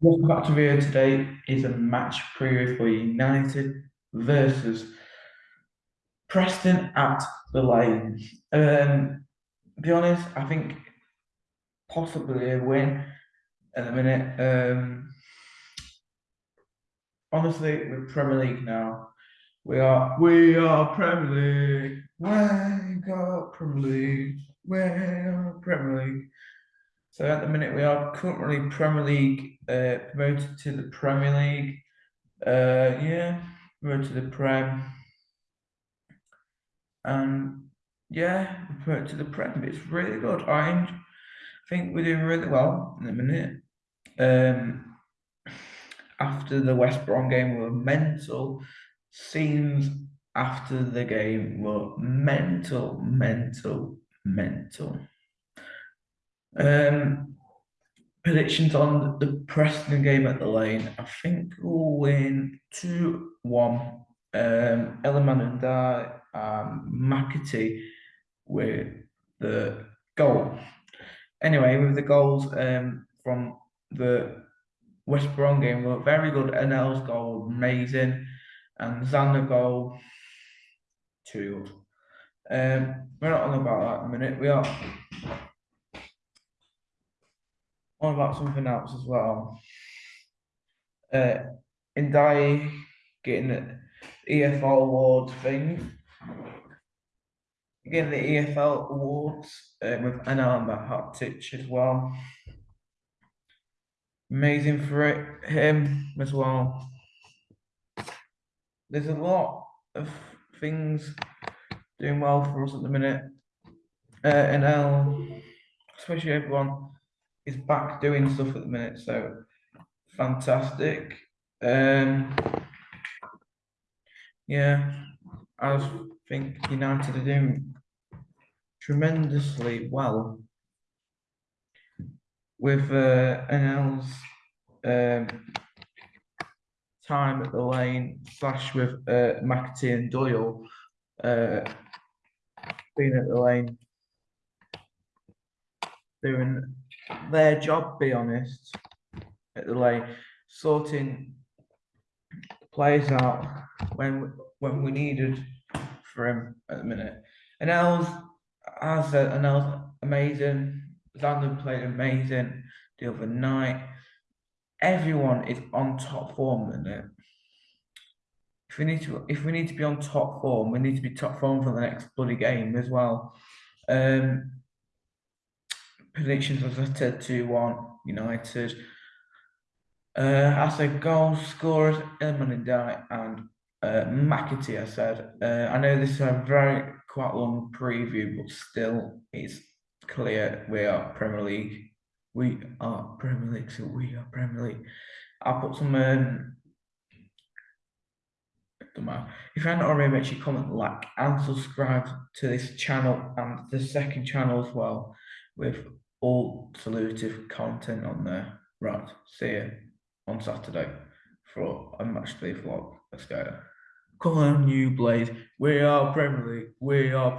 Welcome back to video today is a match preview for United versus Preston at the Lane. Um, be honest, I think possibly a win at the minute. Um, honestly, with Premier League now, we are we are Premier League. We got Premier League. We are Premier League. So at the minute, we are currently Premier League uh, promoted to the Premier League. Uh, yeah, promoted to the Prem. And yeah, promoted to the Prem. It's really good. I think we're doing really well in a minute. Um, after the West Brom game were mental. Scenes after the game were mental, mental, mental. Um, predictions on the Preston game at the lane. I think we'll win 2 1. Um, Iliman Ndiaye and McAtee with the goal. Anyway, with the goals um, from the West Brom game were very good. NL's goal, amazing. And Zander goal, too good. Um, we're not on about that minute. We are on about something else as well. Uh, Ndiaye getting the EFL award thing. Getting the EFL awards uh, with Anel Ahmedhodzic as well. Amazing for it, him as well. There's a lot of things doing well for us at the minute. Uh, NL, especially everyone is back doing stuff at the minute, so fantastic. Um, yeah, I think United are doing tremendously well with uh, NL's um, time at the lane slash with uh, McAtee and Doyle uh, being at the lane doing their job, be honest, at the lane, sorting players out when when we needed for him at the minute. And Els, as and Els amazing. Zander played amazing the other night. Everyone is on top form in it. If we need to, if we need to be on top form, we need to be top form for the next bloody game as well. Um, predictions as I said 2 1 United. Uh, I said goal scorers, Iliman Ndiaye and uh, McAtee, I said. Uh, I know this is a very quite long preview, but still it's clear we are Premier League. We are Premier League, so we are Premier League. I'll put some um, if you haven't already, make sure you comment, like, and subscribe to this channel and the second channel as well with all solutive content on there. Right, see you on Saturday for a match day vlog. Let's go. Come on, you Blades. We are Premier League. We are Premier